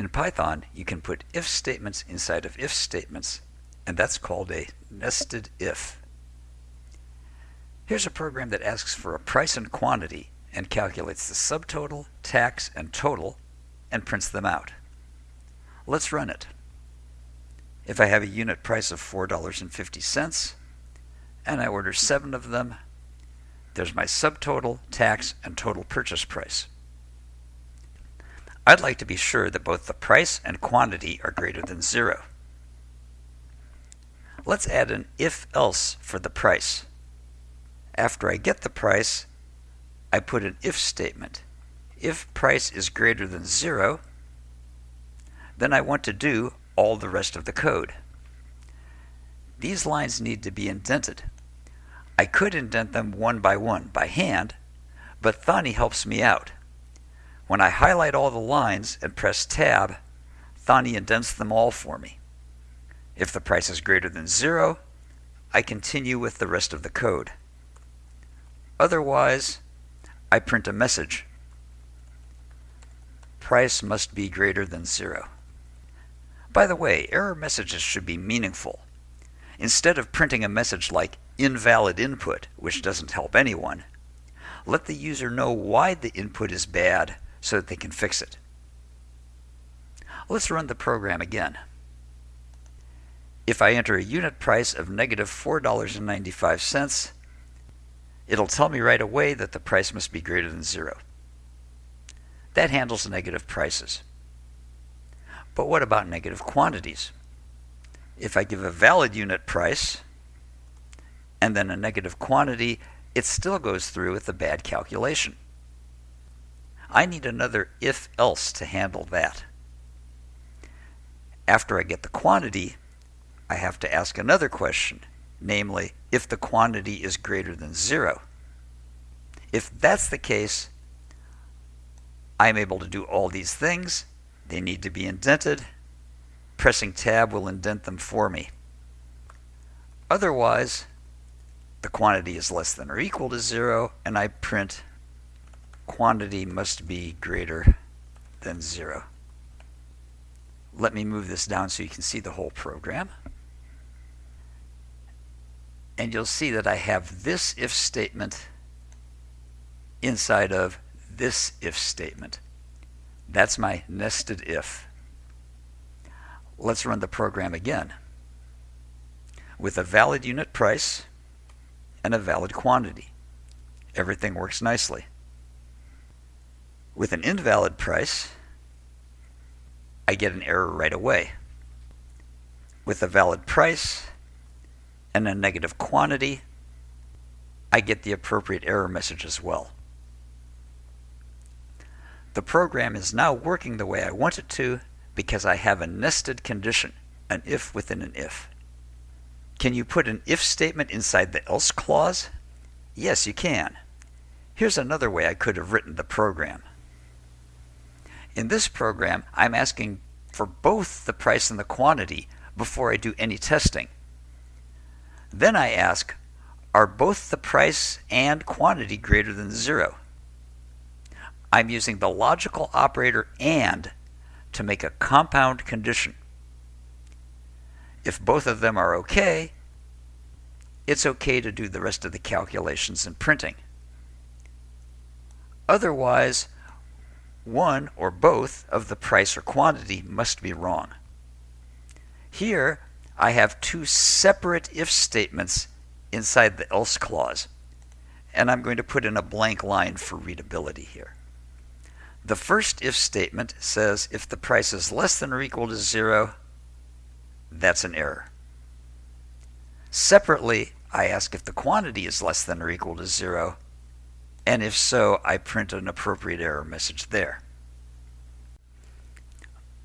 In Python, you can put if statements inside of if statements, and that's called a nested if. Here's a program that asks for a price and quantity and calculates the subtotal, tax, and total and prints them out. Let's run it. If I have a unit price of $4.50 and I order seven of them, there's my subtotal, tax, and total purchase price. I'd like to be sure that both the price and quantity are greater than zero. Let's add an if-else for the price. After I get the price, I put an if statement. If price is greater than zero, then I want to do all the rest of the code. These lines need to be indented. I could indent them one by one by hand, but Thonny helps me out. When I highlight all the lines and press Tab, Thonny indents them all for me. If the price is greater than zero, I continue with the rest of the code. Otherwise, I print a message. Price must be greater than zero. By the way, error messages should be meaningful. Instead of printing a message like invalid input, which doesn't help anyone, let the user know why the input is bad so that they can fix it. Let's run the program again. If I enter a unit price of negative $4.95, it'll tell me right away that the price must be greater than zero. That handles negative prices. But what about negative quantities? If I give a valid unit price and then a negative quantity, it still goes through with the bad calculation. I need another if-else to handle that. After I get the quantity, I have to ask another question, namely, if the quantity is greater than zero. If that's the case, I'm able to do all these things. They need to be indented. Pressing tab will indent them for me. Otherwise, the quantity is less than or equal to zero, and I print quantity must be greater than zero. Let me move this down so you can see the whole program. And you'll see that I have this if statement inside of this if statement. That's my nested if. Let's run the program again. With a valid unit price and a valid quantity. Everything works nicely. With an invalid price, I get an error right away. With a valid price and a negative quantity, I get the appropriate error message as well. The program is now working the way I want it to because I have a nested condition, an if within an if. Can you put an if statement inside the else clause? Yes, you can. Here's another way I could have written the program. In this program, I'm asking for both the price and the quantity before I do any testing. Then I ask, are both the price and quantity greater than zero? I'm using the logical operator AND to make a compound condition. If both of them are okay, it's okay to do the rest of the calculations and printing. Otherwise, one or both of the price or quantity must be wrong. Here, I have two separate if statements inside the else clause, and I'm going to put in a blank line for readability here. The first if statement says if the price is less than or equal to zero, that's an error. Separately, I ask if the quantity is less than or equal to zero, and if so, I print an appropriate error message there.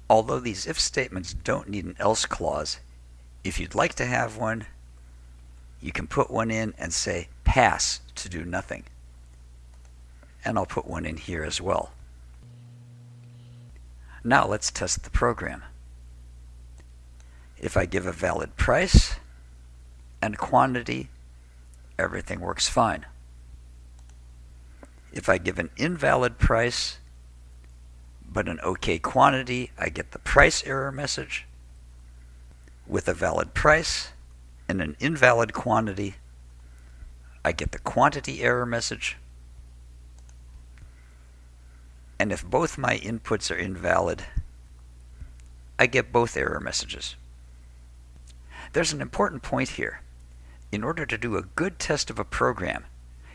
Although these if statements don't need an else clause, if you'd like to have one, you can put one in and say pass to do nothing. And I'll put one in here as well. Now let's test the program. If I give a valid price and quantity, everything works fine. If I give an invalid price, but an OK quantity, I get the price error message. With a valid price and an invalid quantity, I get the quantity error message. And if both my inputs are invalid, I get both error messages. There's an important point here. In order to do a good test of a program,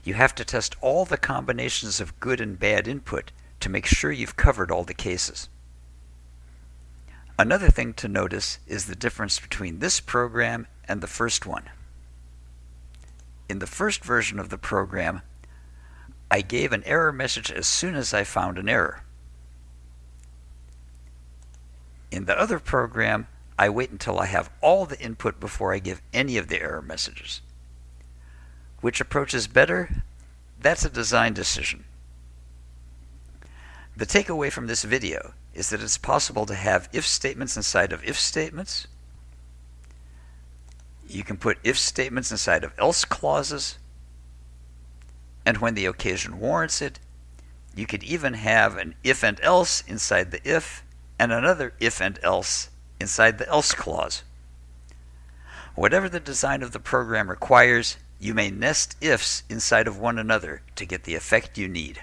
you have to test all the combinations of good and bad input to make sure you've covered all the cases. Another thing to notice is the difference between this program and the first one. In the first version of the program, I gave an error message as soon as I found an error. In the other program, I wait until I have all the input before I give any of the error messages. Which approach is better? That's a design decision. The takeaway from this video is that it's possible to have if statements inside of if statements. You can put if statements inside of else clauses. And when the occasion warrants it, you could even have an if and else inside the if and another if and else inside the else clause. Whatever the design of the program requires, you may nest ifs inside of one another to get the effect you need.